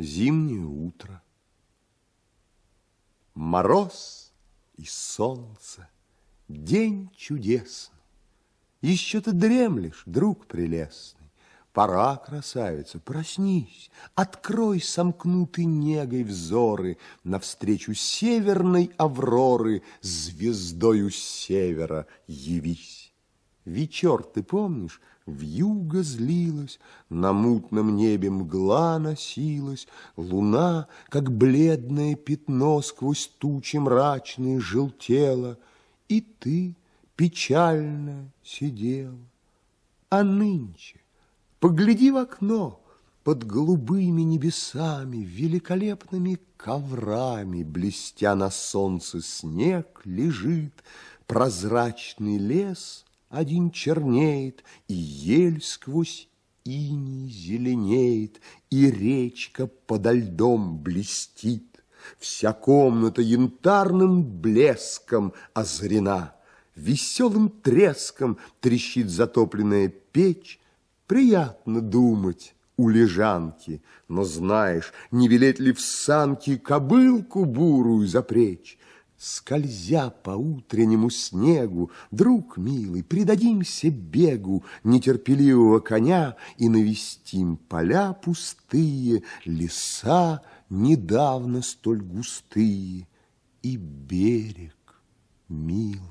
Зимнее утро. Мороз и солнце. День чудесный. Еще ты дремлешь, друг прелестный. Пора, красавица, проснись, Открой сомкнутый негой взоры Навстречу северной авроры Звездою севера явись. Вечер, ты помнишь, Вьюга злилась, на мутном небе мгла носилась, Луна, как бледное пятно, сквозь тучи мрачные желтела, И ты печально сидела. А нынче погляди в окно, под голубыми небесами, великолепными коврами, блестя на солнце снег, лежит прозрачный лес — один чернеет, и ель сквозь иней зеленеет, и речка подо льдом блестит. Вся комната янтарным блеском озарена, Веселым треском трещит затопленная печь. Приятно думать у лежанки, но знаешь, не велеть ли в санки кобылку бурую запречь? Скользя по утреннему снегу, Друг милый, предадимся бегу Нетерпеливого коня И навестим поля пустые, Леса недавно столь густые И берег, милый.